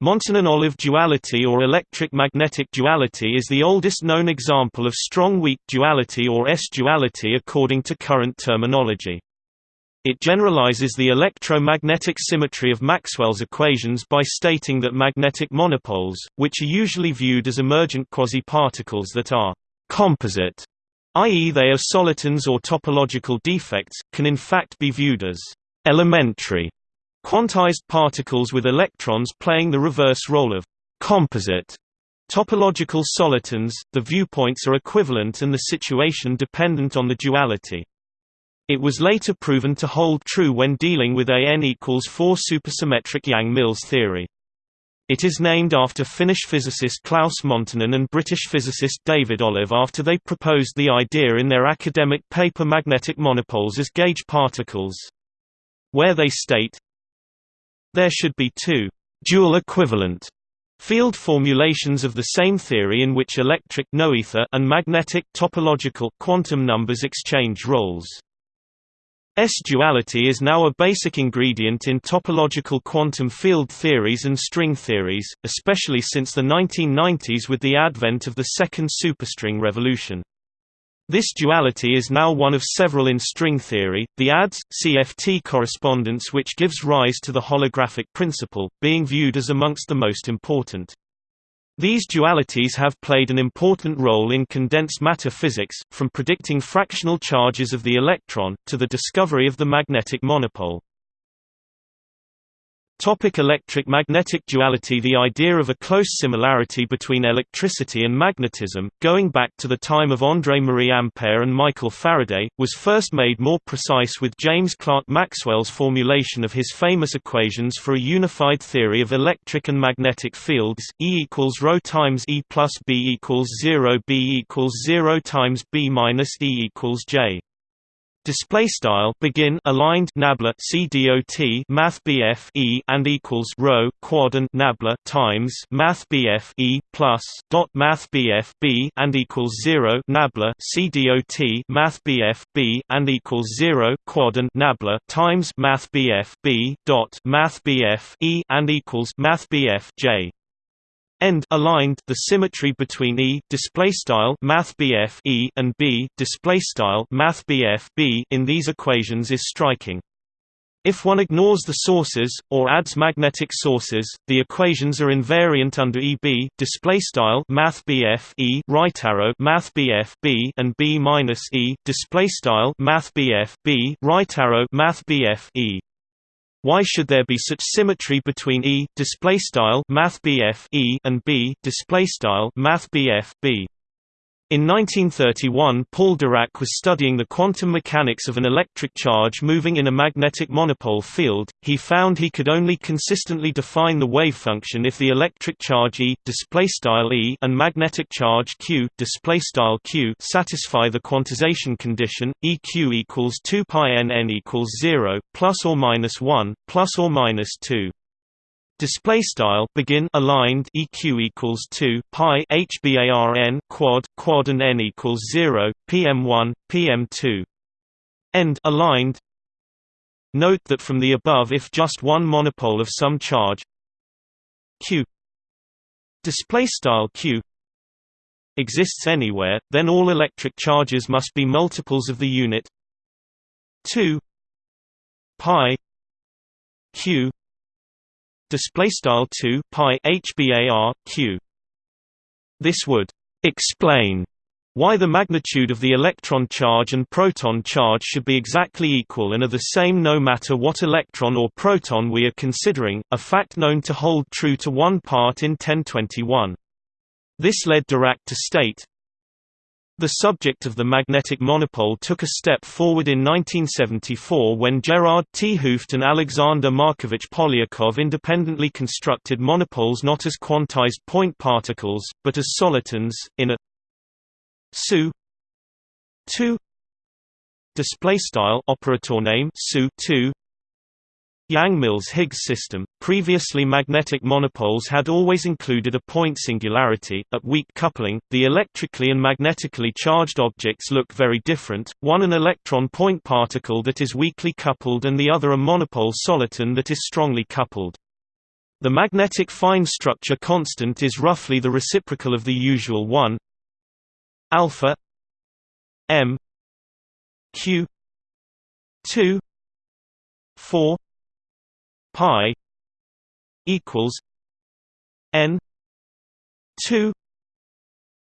Montonen-Olive duality or electric-magnetic duality is the oldest known example of strong-weak duality or S-duality according to current terminology. It generalizes the electromagnetic symmetry of Maxwell's equations by stating that magnetic monopoles, which are usually viewed as emergent quasi-particles that are «composite», i.e. they are solitons or topological defects, can in fact be viewed as «elementary» Quantized particles with electrons playing the reverse role of composite topological solitons, the viewpoints are equivalent and the situation dependent on the duality. It was later proven to hold true when dealing with AN equals 4 supersymmetric Yang-Mills theory. It is named after Finnish physicist Claus Montonen and British physicist David Olive after they proposed the idea in their academic paper magnetic monopoles as gauge particles. Where they state, there should be two dual equivalent field formulations of the same theory in which electric noether and magnetic topological quantum numbers exchange roles. S-duality is now a basic ingredient in topological quantum field theories and string theories, especially since the 1990s with the advent of the second superstring revolution. This duality is now one of several in string theory, the ADS-CFT correspondence which gives rise to the holographic principle, being viewed as amongst the most important. These dualities have played an important role in condensed matter physics, from predicting fractional charges of the electron, to the discovery of the magnetic monopole. Topic electric-magnetic duality The idea of a close similarity between electricity and magnetism, going back to the time of André-Marie Ampère and Michael Faraday, was first made more precise with James Clerk Maxwell's formulation of his famous equations for a unified theory of electric and magnetic fields, E equals ρ times E plus B equals 0 B equals 0 times B minus E equals J display style begin aligned nabla cdot math bf e and equals rho quad and nabla times math bf e plus dot math bf b and equals 0 nabla cdot math bf b and equals 0 quad and nabla times math bf b dot math bf e and equals math bf j end aligned the symmetry between e display style math e and b display style math b in these equations is striking. If one ignores the sources or adds magnetic sources the equations are invariant under eb display style math e right arrow math b and b minus e display style math b right arrow math e why should there be such symmetry between E display style math E and B display style math B? In 1931 Paul Dirac was studying the quantum mechanics of an electric charge moving in a magnetic monopole field. He found he could only consistently define the wave function if the electric charge E E and magnetic charge Q Q satisfy the quantization condition EQ equals 2 pi n n equals 0 plus or minus 1 plus or minus 2. Display style begin aligned EQ equals two pi HBARN quad quad and N equals zero PM one PM two end aligned. Note that from the above, if just one monopole of some charge Q display style Q exists anywhere, then all electric charges must be multiples of the unit two pi Q display style 2 pi hbar q this would explain why the magnitude of the electron charge and proton charge should be exactly equal and are the same no matter what electron or proton we are considering, a fact known to hold true to one part in 1021. This led Dirac to state, the subject of the magnetic monopole took a step forward in 1974 when Gerard 't. Hooft and Alexander Markovich Polyakov independently constructed monopoles not as quantized point particles, but as solitons, in a SU 2 display style operator name SU 2 Yang-Mills-Higgs system. Previously magnetic monopoles had always included a point singularity. At weak coupling, the electrically and magnetically charged objects look very different, one an electron point particle that is weakly coupled and the other a monopole soliton that is strongly coupled. The magnetic fine structure constant is roughly the reciprocal of the usual 1 alpha m q 2 4 pi equals n 2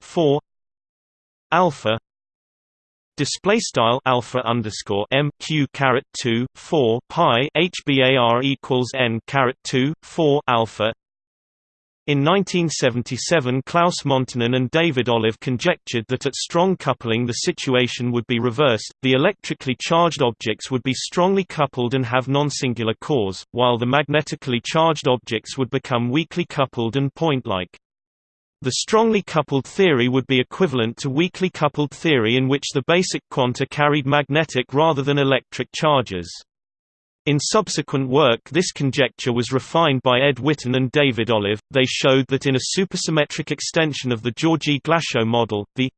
4 alpha Display style alpha underscore m q caret two four pi hbar equals n caret two four alpha. In 1977 Claus Montonen and David Olive conjectured that at strong coupling the situation would be reversed, the electrically charged objects would be strongly coupled and have non-singular cores, while the magnetically charged objects would become weakly coupled and point-like. The strongly coupled theory would be equivalent to weakly coupled theory in which the basic quanta carried magnetic rather than electric charges. In subsequent work this conjecture was refined by Ed Witten and David Olive. They showed that in a supersymmetric extension of the Georgi-Glashow model, the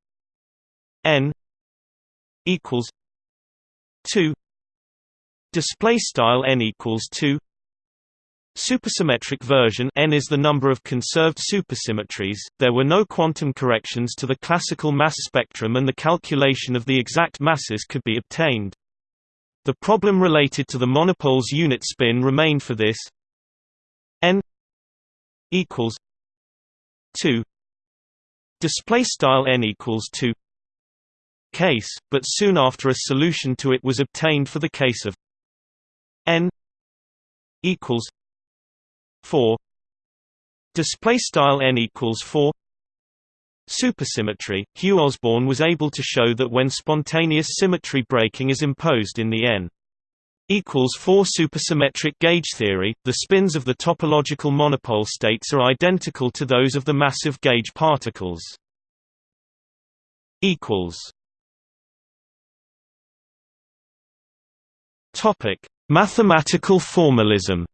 n equals 2 display style n equals 2 Supersymmetric version n is the number of conserved supersymmetries. There were no quantum corrections to the classical mass spectrum and the calculation of the exact masses could be obtained. The problem related to the monopole's unit spin remained for this. N equals 2 display style n equals 2 case, but soon after a solution to it was obtained for the case of n equals 4 display style n equals 4 supersymmetry Hugh Osborn was able to show that when spontaneous symmetry breaking is imposed in the n equals 4 supersymmetric gauge theory the spins of the topological monopole states are identical to those of the massive gauge particles. Topic. Mathematical formalism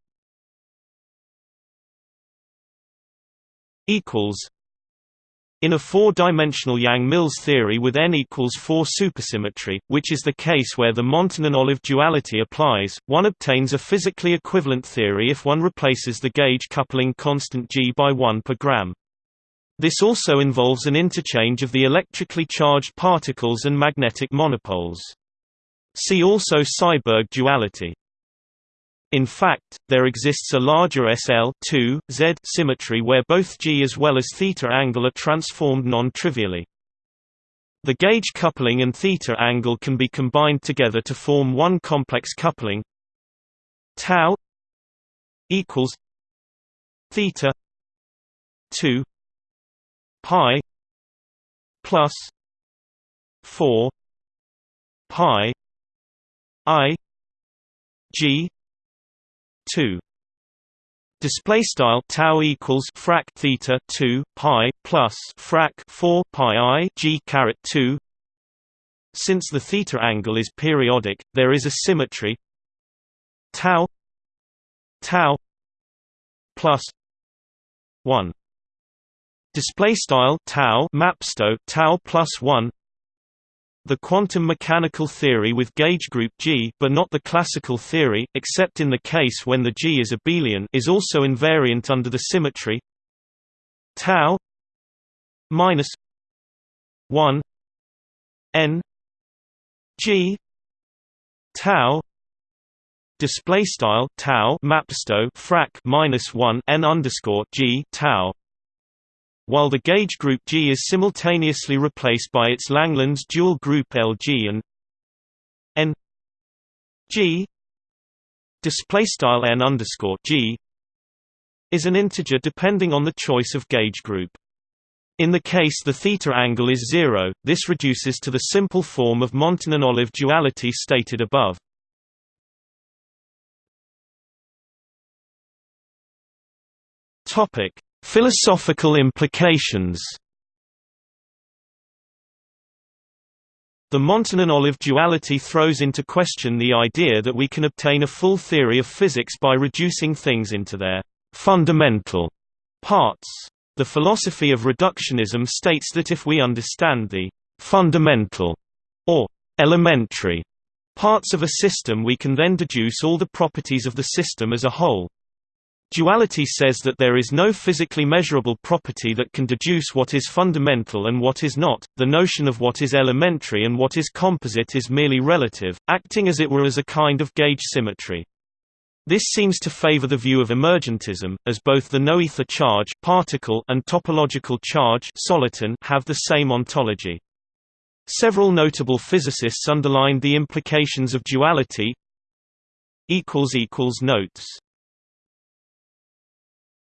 in a four-dimensional Yang-Mills theory with n equals 4 supersymmetry, which is the case where the Montonen-Olive duality applies, one obtains a physically equivalent theory if one replaces the gauge coupling constant g by 1 per gram. This also involves an interchange of the electrically charged particles and magnetic monopoles. See also Seiberg duality. In fact, there exists a larger SL Z symmetry where both G as well as theta angle are transformed non-trivially. The gauge coupling and theta angle can be combined together to form one complex coupling tau equals theta 2 pi plus 4 pi i g 2 display style tau equals frac theta 2 pi plus frac 4 pi i g caret 2 since the theta angle is periodic there is a symmetry. Tau tau plus 1 display style tau mapsto tau plus 1 the quantum mechanical theory with gauge group G but not the classical theory, except in the case when the G is abelian is also invariant under the symmetry tau minus 1 n G tau display style tau mapsto frac minus 1 n underscore G tau while the gauge group G is simultaneously replaced by its Langlands dual group LG and N G display style N underscore G is an integer depending on the choice of gauge group. In the case the theta angle is zero, this reduces to the simple form of Montonen-Olive duality stated above. Topic: Philosophical implications The Montonen-Olive duality throws into question the idea that we can obtain a full theory of physics by reducing things into their fundamental parts. The philosophy of reductionism states that if we understand the fundamental or elementary parts of a system we can then deduce all the properties of the system as a whole. Duality says that there is no physically measurable property that can deduce what is fundamental and what is not, the notion of what is elementary and what is composite is merely relative, acting as it were as a kind of gauge symmetry. This seems to favor the view of emergentism, as both the noether charge particle and topological charge soliton have the same ontology. Several notable physicists underlined the implications of duality. Notes